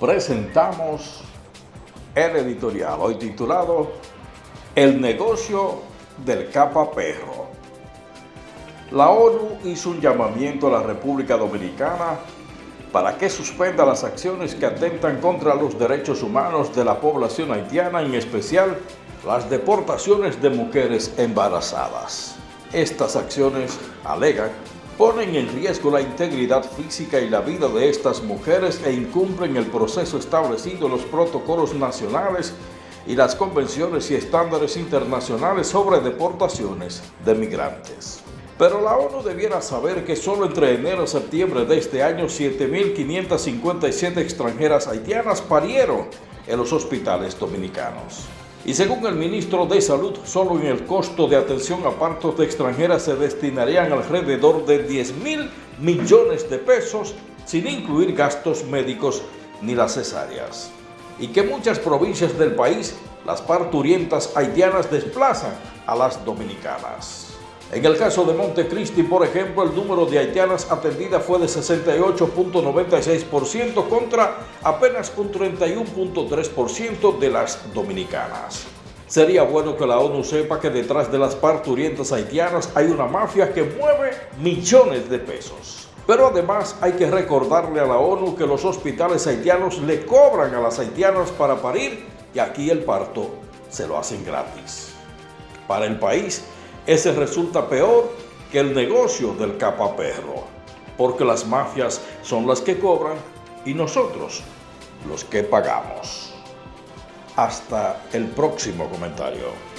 presentamos el editorial, hoy titulado El negocio del capa perro. La ONU hizo un llamamiento a la República Dominicana para que suspenda las acciones que atentan contra los derechos humanos de la población haitiana, en especial las deportaciones de mujeres embarazadas. Estas acciones, alegan, ponen en riesgo la integridad física y la vida de estas mujeres e incumplen el proceso establecido en los protocolos nacionales y las convenciones y estándares internacionales sobre deportaciones de migrantes. Pero la ONU debiera saber que solo entre enero y septiembre de este año 7.557 extranjeras haitianas parieron en los hospitales dominicanos. Y según el ministro de Salud, solo en el costo de atención a partos de extranjeras se destinarían alrededor de 10 mil millones de pesos, sin incluir gastos médicos ni las cesáreas. Y que muchas provincias del país, las parturientas haitianas desplazan a las dominicanas. En el caso de Montecristi, por ejemplo, el número de haitianas atendidas fue de 68.96% contra apenas un 31.3% de las dominicanas. Sería bueno que la ONU sepa que detrás de las parturientas haitianas hay una mafia que mueve millones de pesos. Pero además hay que recordarle a la ONU que los hospitales haitianos le cobran a las haitianas para parir y aquí el parto se lo hacen gratis. Para el país, ese resulta peor que el negocio del capaperro, porque las mafias son las que cobran y nosotros los que pagamos. Hasta el próximo comentario.